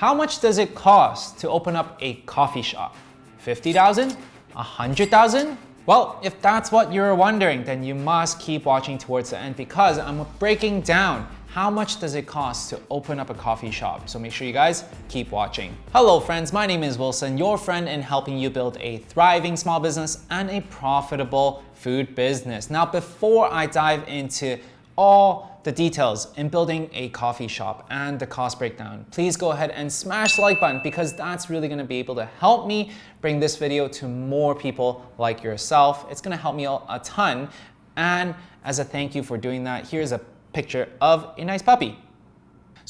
How much does it cost to open up a coffee shop? 50,000? 100,000? Well, if that's what you're wondering, then you must keep watching towards the end because I'm breaking down how much does it cost to open up a coffee shop? So make sure you guys keep watching. Hello friends, my name is Wilson, your friend in helping you build a thriving small business and a profitable food business. Now, before I dive into all the details in building a coffee shop and the cost breakdown, please go ahead and smash the like button because that's really gonna be able to help me bring this video to more people like yourself. It's gonna help me a ton. And as a thank you for doing that, here's a picture of a nice puppy.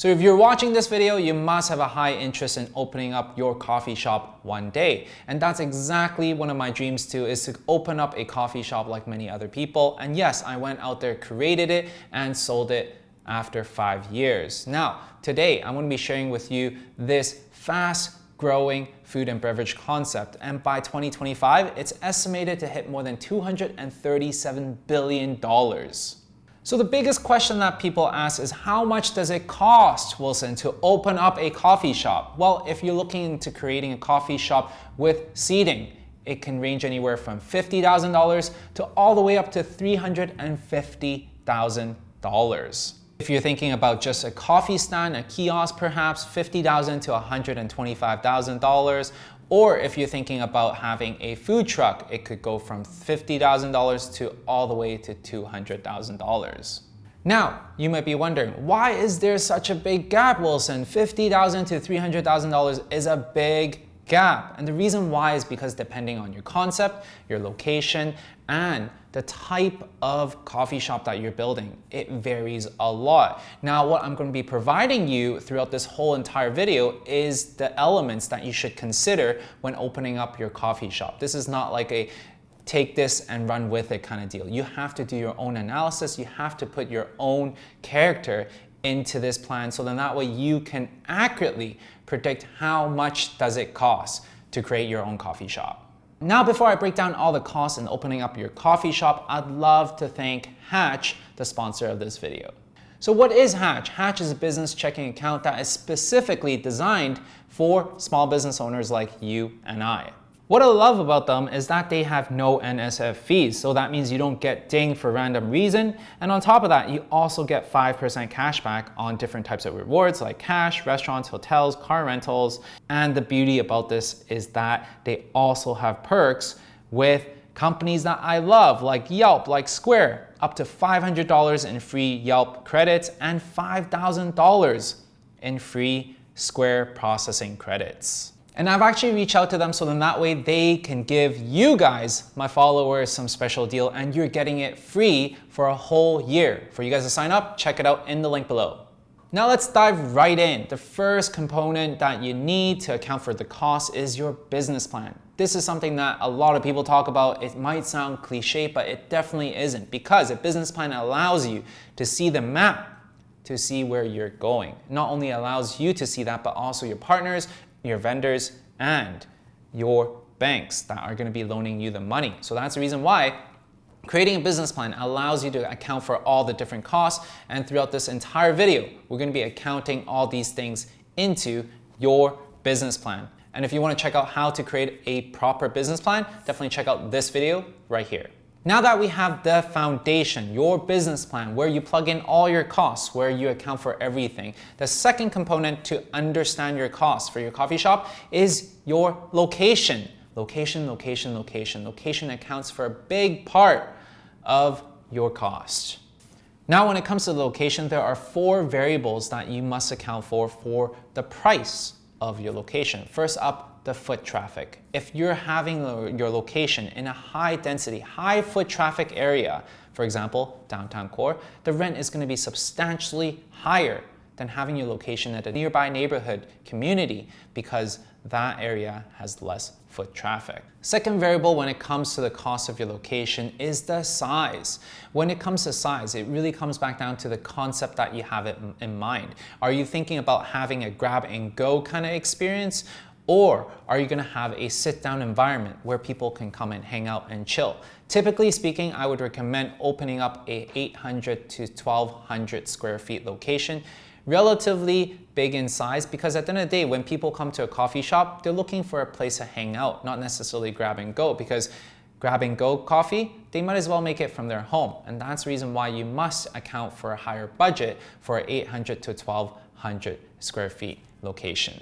So if you're watching this video, you must have a high interest in opening up your coffee shop one day. And that's exactly one of my dreams too, is to open up a coffee shop like many other people. And yes, I went out there, created it, and sold it after five years. Now, today I'm gonna to be sharing with you this fast growing food and beverage concept. And by 2025, it's estimated to hit more than $237 billion. So the biggest question that people ask is how much does it cost, Wilson, to open up a coffee shop? Well, if you're looking into creating a coffee shop with seating, it can range anywhere from $50,000 to all the way up to $350,000. If you're thinking about just a coffee stand, a kiosk perhaps, 50,000 to $125,000, or if you're thinking about having a food truck, it could go from $50,000 to all the way to $200,000. Now, you might be wondering, why is there such a big gap, Wilson? 50,000 to $300,000 is a big gap. And the reason why is because depending on your concept, your location, and the type of coffee shop that you're building, it varies a lot. Now, what I'm gonna be providing you throughout this whole entire video is the elements that you should consider when opening up your coffee shop. This is not like a take this and run with it kind of deal. You have to do your own analysis. You have to put your own character into this plan so then that way you can accurately predict how much does it cost to create your own coffee shop. Now, before I break down all the costs in opening up your coffee shop, I'd love to thank Hatch, the sponsor of this video. So what is Hatch? Hatch is a business checking account that is specifically designed for small business owners like you and I. What I love about them is that they have no NSF fees. So that means you don't get dinged for random reason. And on top of that, you also get 5% cash back on different types of rewards like cash, restaurants, hotels, car rentals. And the beauty about this is that they also have perks with companies that I love like Yelp, like Square, up to $500 in free Yelp credits and $5,000 in free Square processing credits. And I've actually reached out to them so then that way they can give you guys, my followers, some special deal and you're getting it free for a whole year. For you guys to sign up, check it out in the link below. Now let's dive right in. The first component that you need to account for the cost is your business plan. This is something that a lot of people talk about. It might sound cliche, but it definitely isn't because a business plan allows you to see the map to see where you're going. Not only allows you to see that, but also your partners your vendors, and your banks that are going to be loaning you the money. So that's the reason why creating a business plan allows you to account for all the different costs. And throughout this entire video, we're going to be accounting all these things into your business plan. And if you want to check out how to create a proper business plan, definitely check out this video right here. Now that we have the foundation, your business plan, where you plug in all your costs, where you account for everything, the second component to understand your costs for your coffee shop is your location. Location, location, location. Location accounts for a big part of your cost. Now, when it comes to location, there are four variables that you must account for for the price of your location. First up, the foot traffic. If you're having your location in a high density, high foot traffic area, for example, downtown core, the rent is going to be substantially higher than having your location at a nearby neighborhood community because that area has less foot traffic. Second variable when it comes to the cost of your location is the size. When it comes to size, it really comes back down to the concept that you have it in mind. Are you thinking about having a grab and go kind of experience or are you gonna have a sit down environment where people can come and hang out and chill? Typically speaking, I would recommend opening up a 800 to 1200 square feet location relatively big in size because at the end of the day, when people come to a coffee shop, they're looking for a place to hang out, not necessarily grab and go because grab and go coffee, they might as well make it from their home. And that's the reason why you must account for a higher budget for an 800 to 1200 square feet location.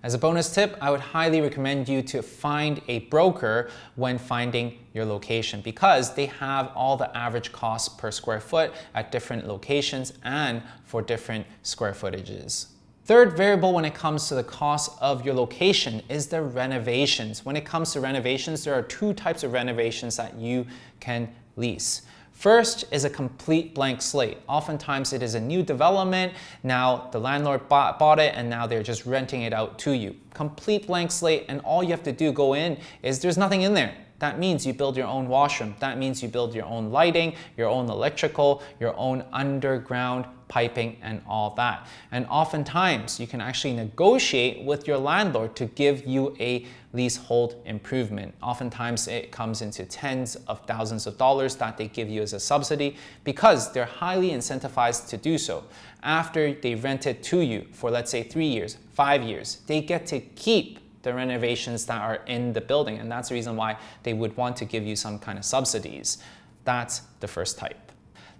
As a bonus tip, I would highly recommend you to find a broker when finding your location because they have all the average costs per square foot at different locations and for different square footages. Third variable when it comes to the cost of your location is the renovations. When it comes to renovations, there are two types of renovations that you can lease. First is a complete blank slate. Oftentimes it is a new development. Now the landlord bought, bought, it and now they're just renting it out to you. Complete blank slate and all you have to do go in is there's nothing in there. That means you build your own washroom. That means you build your own lighting, your own electrical, your own underground piping and all that. And oftentimes you can actually negotiate with your landlord to give you a leasehold improvement. Oftentimes it comes into tens of thousands of dollars that they give you as a subsidy because they're highly incentivized to do so. After they rent it to you for let's say three years, five years, they get to keep the renovations that are in the building and that's the reason why they would want to give you some kind of subsidies. That's the first type.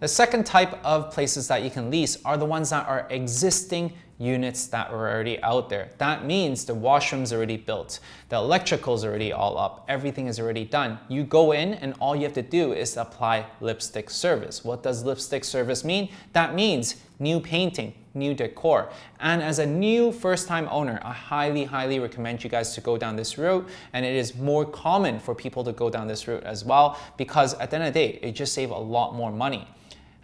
The second type of places that you can lease are the ones that are existing units that are already out there. That means the washroom's already built, the electrical's already all up, everything is already done. You go in and all you have to do is apply lipstick service. What does lipstick service mean? That means new painting, new decor. And as a new first-time owner, I highly, highly recommend you guys to go down this route. And it is more common for people to go down this route as well because at the end of the day, it just saves a lot more money.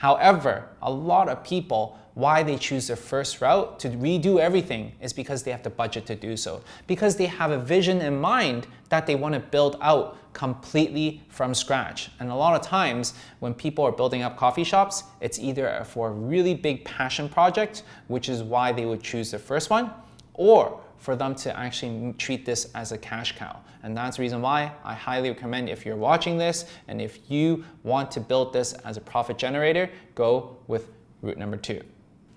However, a lot of people, why they choose the first route to redo everything is because they have the budget to do so. Because they have a vision in mind that they want to build out completely from scratch. And a lot of times when people are building up coffee shops, it's either for a really big passion project, which is why they would choose the first one, or for them to actually treat this as a cash cow. And that's the reason why I highly recommend if you're watching this and if you want to build this as a profit generator, go with route number two.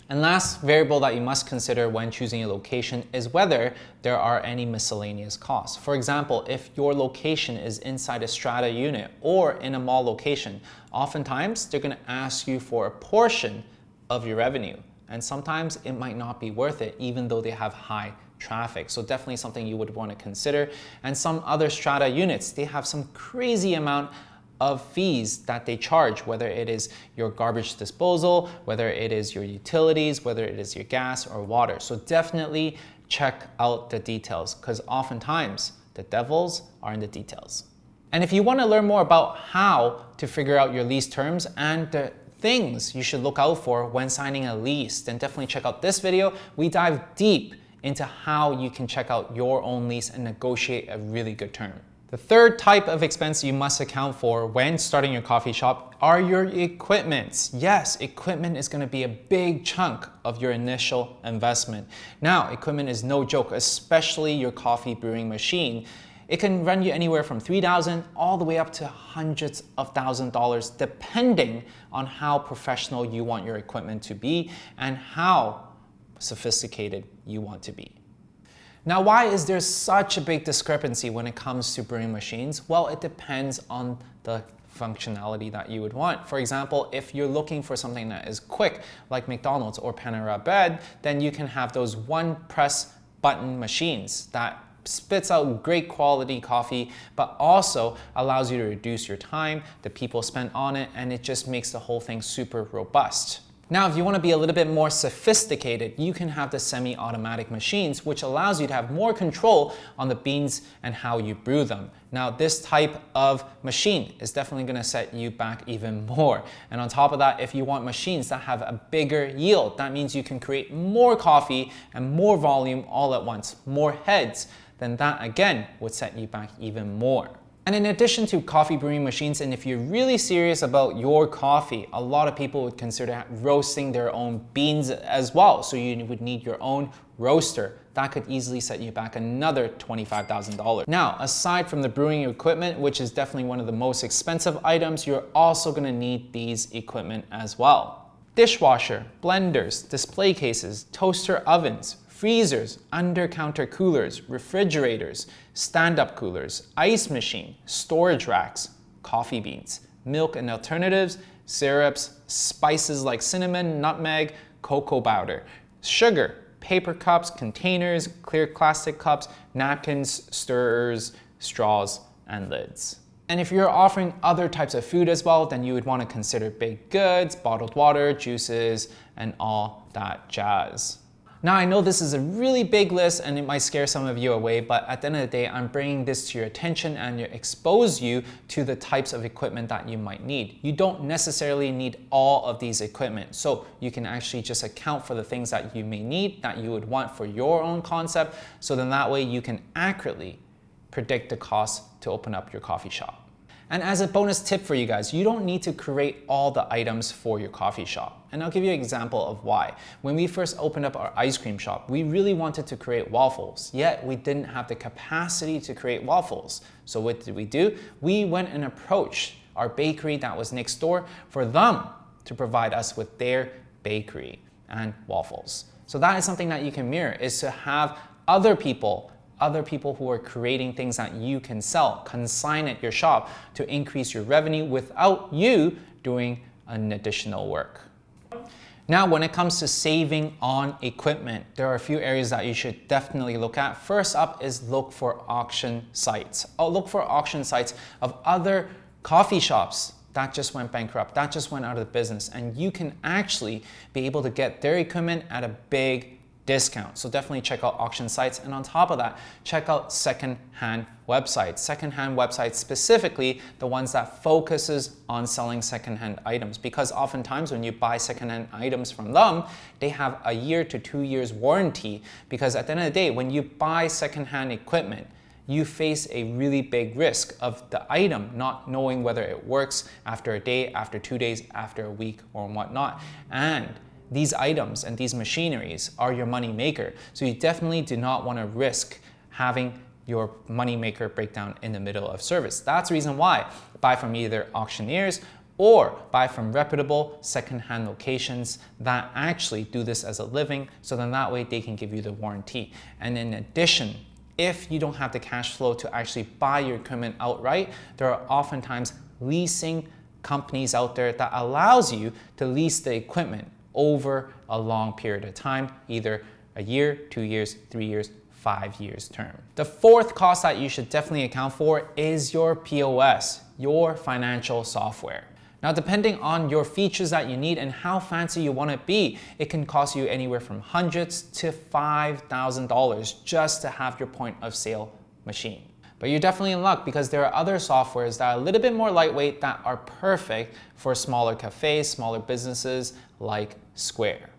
And last variable that you must consider when choosing a location is whether there are any miscellaneous costs. For example, if your location is inside a strata unit or in a mall location, oftentimes they're gonna ask you for a portion of your revenue. And sometimes it might not be worth it even though they have high traffic. So definitely something you would want to consider. And some other strata units, they have some crazy amount of fees that they charge, whether it is your garbage disposal, whether it is your utilities, whether it is your gas or water. So definitely check out the details because oftentimes the devils are in the details. And if you want to learn more about how to figure out your lease terms and the things you should look out for when signing a lease, then definitely check out this video. We dive deep into how you can check out your own lease and negotiate a really good term. The third type of expense you must account for when starting your coffee shop are your equipment. Yes, equipment is gonna be a big chunk of your initial investment. Now, equipment is no joke, especially your coffee brewing machine. It can run you anywhere from 3000 all the way up to hundreds of thousand dollars depending on how professional you want your equipment to be and how sophisticated you want to be. Now, why is there such a big discrepancy when it comes to brewing machines? Well, it depends on the functionality that you would want. For example, if you're looking for something that is quick, like McDonald's or Panera Bread, then you can have those one press button machines that spits out great quality coffee, but also allows you to reduce your time, the people spent on it, and it just makes the whole thing super robust. Now, if you want to be a little bit more sophisticated, you can have the semi-automatic machines, which allows you to have more control on the beans and how you brew them. Now, this type of machine is definitely going to set you back even more. And on top of that, if you want machines that have a bigger yield, that means you can create more coffee and more volume all at once, more heads, then that again would set you back even more. And in addition to coffee brewing machines, and if you're really serious about your coffee, a lot of people would consider roasting their own beans as well. So you would need your own roaster. That could easily set you back another $25,000. Now, aside from the brewing equipment, which is definitely one of the most expensive items, you're also gonna need these equipment as well. dishwasher, blenders, display cases, toaster ovens, freezers, under-counter coolers, refrigerators, stand-up coolers, ice machine, storage racks, coffee beans, milk and alternatives, syrups, spices like cinnamon, nutmeg, cocoa powder, sugar, paper cups, containers, clear plastic cups, napkins, stirrers, straws, and lids. And if you're offering other types of food as well, then you would want to consider baked goods, bottled water, juices, and all that jazz. Now I know this is a really big list and it might scare some of you away, but at the end of the day, I'm bringing this to your attention and expose you to the types of equipment that you might need. You don't necessarily need all of these equipment, so you can actually just account for the things that you may need, that you would want for your own concept, so then that way you can accurately predict the cost to open up your coffee shop. And as a bonus tip for you guys, you don't need to create all the items for your coffee shop. And I'll give you an example of why. When we first opened up our ice cream shop, we really wanted to create waffles, yet we didn't have the capacity to create waffles. So what did we do? We went and approached our bakery that was next door for them to provide us with their bakery and waffles. So that is something that you can mirror, is to have other people other people who are creating things that you can sell, consign at your shop to increase your revenue without you doing an additional work. Now, when it comes to saving on equipment, there are a few areas that you should definitely look at. First up is look for auction sites. I'll look for auction sites of other coffee shops that just went bankrupt, that just went out of business, and you can actually be able to get their equipment at a big discount. So definitely check out auction sites. And on top of that, check out second-hand websites. Second-hand websites, specifically the ones that focuses on selling second-hand items. Because oftentimes when you buy second-hand items from them, they have a year to two years warranty. Because at the end of the day, when you buy second-hand equipment, you face a really big risk of the item not knowing whether it works after a day, after two days, after a week, or whatnot. And these items and these machineries are your money maker. So you definitely do not want to risk having your money maker break down in the middle of service. That's the reason why buy from either auctioneers or buy from reputable secondhand locations that actually do this as a living so then that way they can give you the warranty. And in addition, if you don't have the cash flow to actually buy your equipment outright, there are oftentimes leasing companies out there that allows you to lease the equipment over a long period of time, either a year, two years, three years, five years term. The fourth cost that you should definitely account for is your POS, your financial software. Now, depending on your features that you need and how fancy you want to be, it can cost you anywhere from hundreds to $5,000 just to have your point of sale machine. But you're definitely in luck because there are other softwares that are a little bit more lightweight that are perfect for smaller cafes, smaller businesses like Square.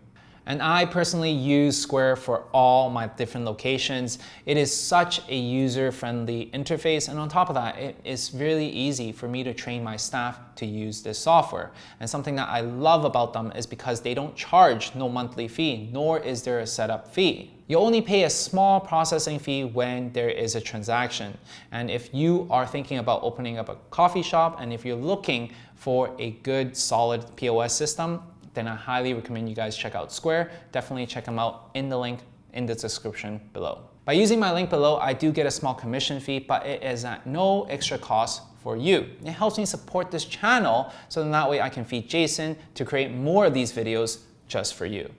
And I personally use Square for all my different locations. It is such a user-friendly interface. And on top of that, it is really easy for me to train my staff to use this software. And something that I love about them is because they don't charge no monthly fee, nor is there a setup fee. You only pay a small processing fee when there is a transaction. And if you are thinking about opening up a coffee shop and if you're looking for a good solid POS system, then I highly recommend you guys check out Square. Definitely check them out in the link in the description below. By using my link below, I do get a small commission fee, but it is at no extra cost for you. It helps me support this channel so then that way I can feed Jason to create more of these videos just for you.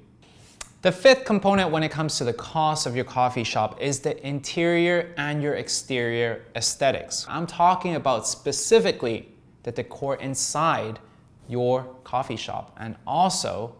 The fifth component when it comes to the cost of your coffee shop is the interior and your exterior aesthetics. I'm talking about specifically the decor inside your coffee shop and also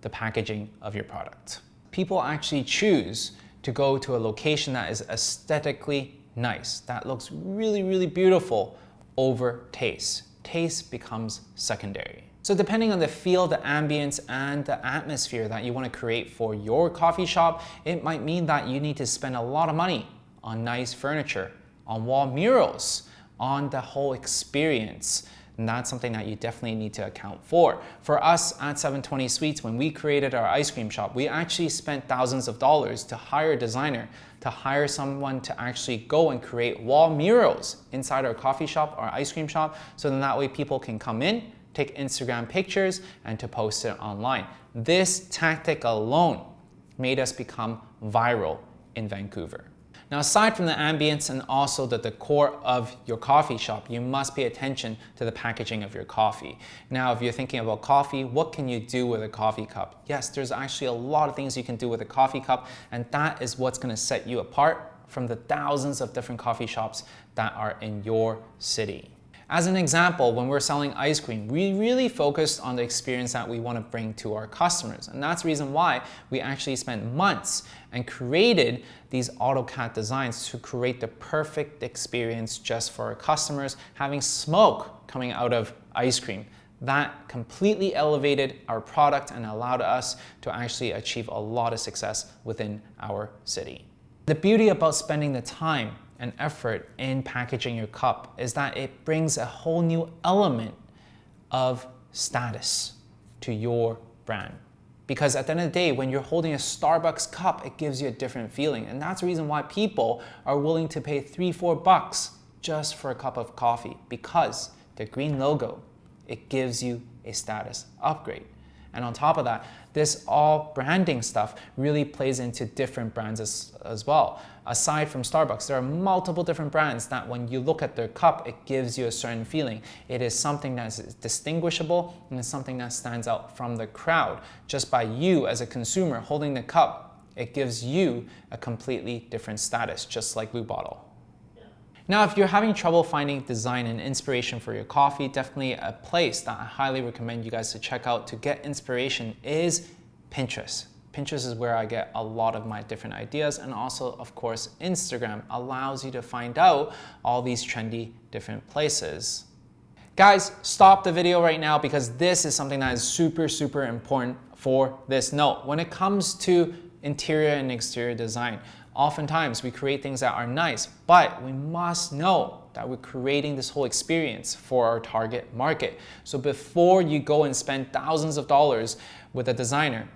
the packaging of your product. People actually choose to go to a location that is aesthetically nice, that looks really, really beautiful over taste. Taste becomes secondary. So depending on the feel, the ambience, and the atmosphere that you want to create for your coffee shop, it might mean that you need to spend a lot of money on nice furniture, on wall murals, on the whole experience. And that's something that you definitely need to account for. For us at 720 Sweets, when we created our ice cream shop, we actually spent thousands of dollars to hire a designer, to hire someone to actually go and create wall murals inside our coffee shop, our ice cream shop, so then that way people can come in, take Instagram pictures, and to post it online. This tactic alone made us become viral in Vancouver. Now, aside from the ambience and also the decor of your coffee shop, you must pay attention to the packaging of your coffee. Now, if you're thinking about coffee, what can you do with a coffee cup? Yes, there's actually a lot of things you can do with a coffee cup, and that is what's gonna set you apart from the thousands of different coffee shops that are in your city. As an example, when we're selling ice cream, we really focused on the experience that we want to bring to our customers. And that's the reason why we actually spent months and created these AutoCAD designs to create the perfect experience just for our customers, having smoke coming out of ice cream. That completely elevated our product and allowed us to actually achieve a lot of success within our city. The beauty about spending the time and effort in packaging your cup is that it brings a whole new element of status to your brand. Because at the end of the day, when you're holding a Starbucks cup, it gives you a different feeling. And that's the reason why people are willing to pay three, four bucks just for a cup of coffee because the green logo, it gives you a status upgrade. And on top of that, this all branding stuff really plays into different brands as, as well. Aside from Starbucks, there are multiple different brands that when you look at their cup, it gives you a certain feeling. It is something that is distinguishable and it's something that stands out from the crowd. Just by you as a consumer holding the cup, it gives you a completely different status, just like Blue Bottle. Now, if you're having trouble finding design and inspiration for your coffee, definitely a place that I highly recommend you guys to check out to get inspiration is Pinterest. Pinterest is where I get a lot of my different ideas and also, of course, Instagram allows you to find out all these trendy different places. Guys, stop the video right now because this is something that is super, super important for this note. When it comes to interior and exterior design, Oftentimes we create things that are nice, but we must know that we're creating this whole experience for our target market. So before you go and spend thousands of dollars with a designer,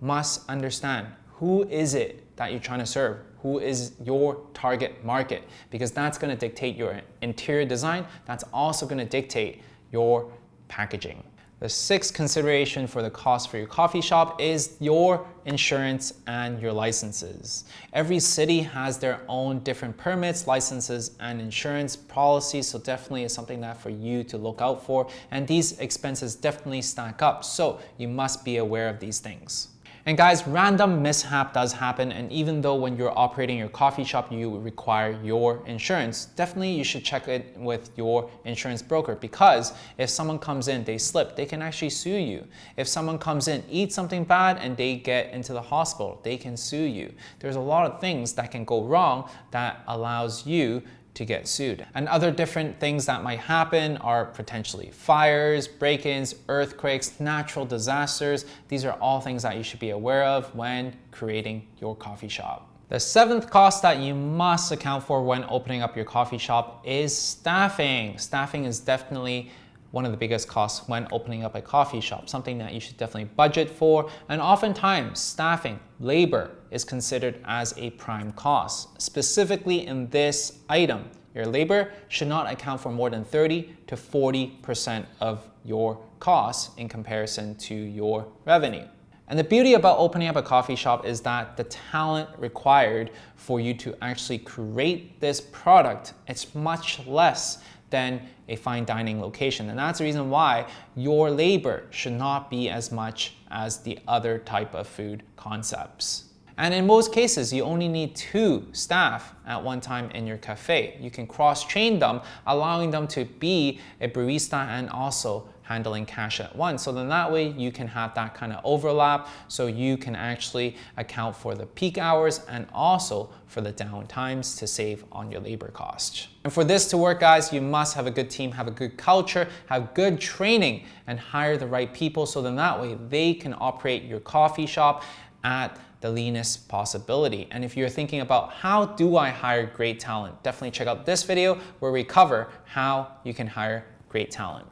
must understand who is it that you're trying to serve? Who is your target market? Because that's gonna dictate your interior design. That's also gonna dictate your packaging. The sixth consideration for the cost for your coffee shop is your insurance and your licenses. Every city has their own different permits, licenses, and insurance policies, so definitely is something that for you to look out for. And these expenses definitely stack up, so you must be aware of these things. And guys, random mishap does happen. And even though when you're operating your coffee shop, you require your insurance, definitely you should check it with your insurance broker because if someone comes in, they slip, they can actually sue you. If someone comes in, eat something bad and they get into the hospital, they can sue you. There's a lot of things that can go wrong that allows you to get sued. And other different things that might happen are potentially fires, break-ins, earthquakes, natural disasters. These are all things that you should be aware of when creating your coffee shop. The seventh cost that you must account for when opening up your coffee shop is staffing. Staffing is definitely one of the biggest costs when opening up a coffee shop, something that you should definitely budget for. And oftentimes, staffing, labor, is considered as a prime cost. Specifically in this item, your labor should not account for more than 30 to 40% of your costs in comparison to your revenue. And the beauty about opening up a coffee shop is that the talent required for you to actually create this product, it's much less than a fine dining location. And that's the reason why your labor should not be as much as the other type of food concepts. And in most cases, you only need two staff at one time in your cafe. You can cross-train them, allowing them to be a barista and also handling cash at once. So then that way you can have that kind of overlap so you can actually account for the peak hours and also for the down times to save on your labor cost. And for this to work, guys, you must have a good team, have a good culture, have good training, and hire the right people so then that way they can operate your coffee shop at the leanest possibility. And if you're thinking about how do I hire great talent, definitely check out this video where we cover how you can hire great talent.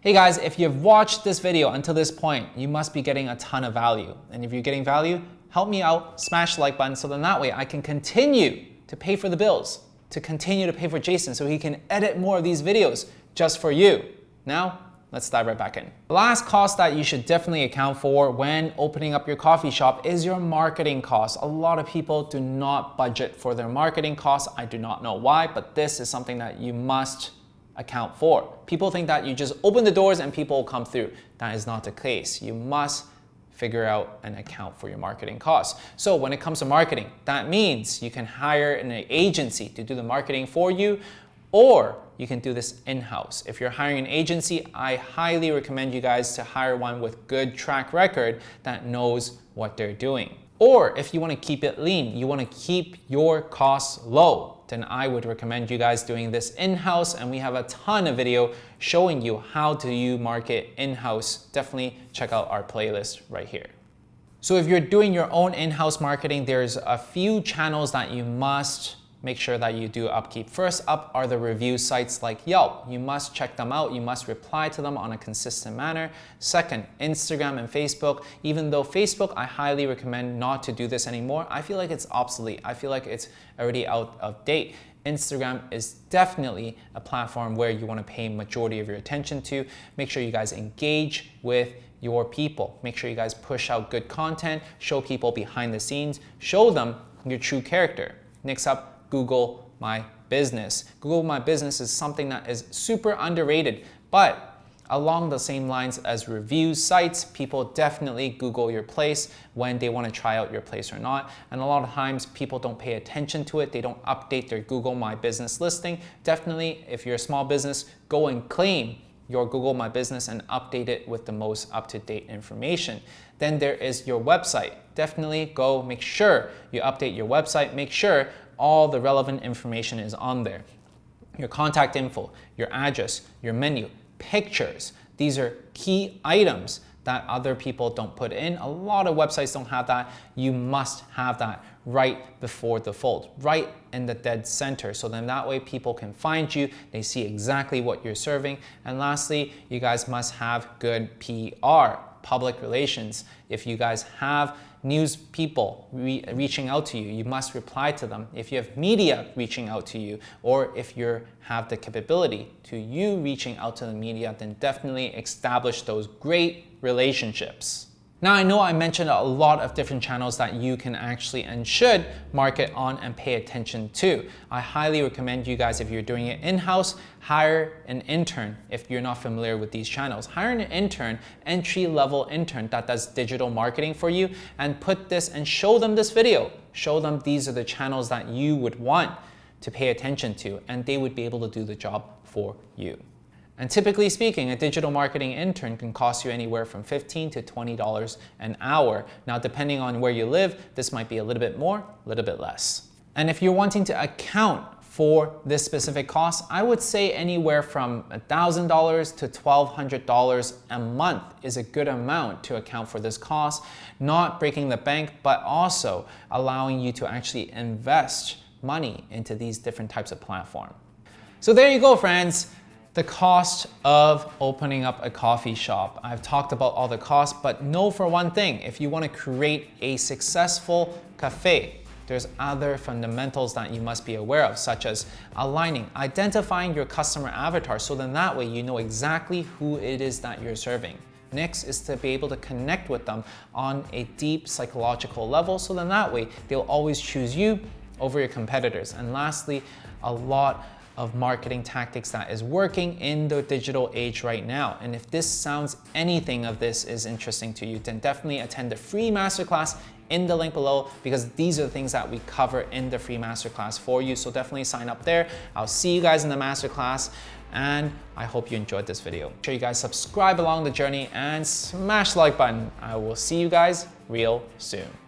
Hey guys, if you've watched this video until this point, you must be getting a ton of value. And if you're getting value, help me out, smash the like button so then that way I can continue to pay for the bills, to continue to pay for Jason so he can edit more of these videos just for you. Now, let's dive right back in. The last cost that you should definitely account for when opening up your coffee shop is your marketing costs. A lot of people do not budget for their marketing costs. I do not know why, but this is something that you must account for. People think that you just open the doors and people will come through. That is not the case. You must figure out and account for your marketing costs. So when it comes to marketing, that means you can hire an agency to do the marketing for you or you can do this in-house. If you're hiring an agency, I highly recommend you guys to hire one with good track record that knows what they're doing. Or if you wanna keep it lean, you wanna keep your costs low, then I would recommend you guys doing this in-house and we have a ton of video showing you how to you market in-house. Definitely check out our playlist right here. So if you're doing your own in-house marketing, there's a few channels that you must make sure that you do upkeep. First up are the review sites like Yelp. You must check them out. You must reply to them on a consistent manner. Second, Instagram and Facebook. Even though Facebook, I highly recommend not to do this anymore. I feel like it's obsolete. I feel like it's already out of date. Instagram is definitely a platform where you want to pay majority of your attention to. Make sure you guys engage with your people. Make sure you guys push out good content, show people behind the scenes, show them your true character. Next up, Google My Business. Google My Business is something that is super underrated, but along the same lines as review sites, people definitely Google your place when they want to try out your place or not. And a lot of times people don't pay attention to it. They don't update their Google My Business listing. Definitely, if you're a small business, go and claim your Google My Business and update it with the most up-to-date information. Then there is your website. Definitely go make sure you update your website. Make sure all the relevant information is on there. Your contact info, your address, your menu, pictures. These are key items that other people don't put in. A lot of websites don't have that. You must have that right before the fold, right in the dead center. So then that way people can find you, they see exactly what you're serving. And lastly, you guys must have good PR, public relations. If you guys have news people re reaching out to you, you must reply to them. If you have media reaching out to you, or if you have the capability to you reaching out to the media, then definitely establish those great relationships. Now I know I mentioned a lot of different channels that you can actually and should market on and pay attention to. I highly recommend you guys if you're doing it in-house, hire an intern if you're not familiar with these channels. Hire an intern, entry-level intern that does digital marketing for you and put this and show them this video. Show them these are the channels that you would want to pay attention to and they would be able to do the job for you. And typically speaking, a digital marketing intern can cost you anywhere from 15 to $20 an hour. Now, depending on where you live, this might be a little bit more, a little bit less. And if you're wanting to account for this specific cost, I would say anywhere from $1,000 to $1,200 a month is a good amount to account for this cost, not breaking the bank, but also allowing you to actually invest money into these different types of platforms. So there you go, friends the cost of opening up a coffee shop. I've talked about all the costs, but know for one thing, if you wanna create a successful cafe, there's other fundamentals that you must be aware of, such as aligning, identifying your customer avatar, so then that way you know exactly who it is that you're serving. Next is to be able to connect with them on a deep psychological level, so then that way they'll always choose you over your competitors. And lastly, a lot of marketing tactics that is working in the digital age right now. And if this sounds anything of this is interesting to you, then definitely attend the free masterclass in the link below because these are the things that we cover in the free masterclass for you. So definitely sign up there. I'll see you guys in the masterclass and I hope you enjoyed this video. Make sure you guys subscribe along the journey and smash the like button. I will see you guys real soon.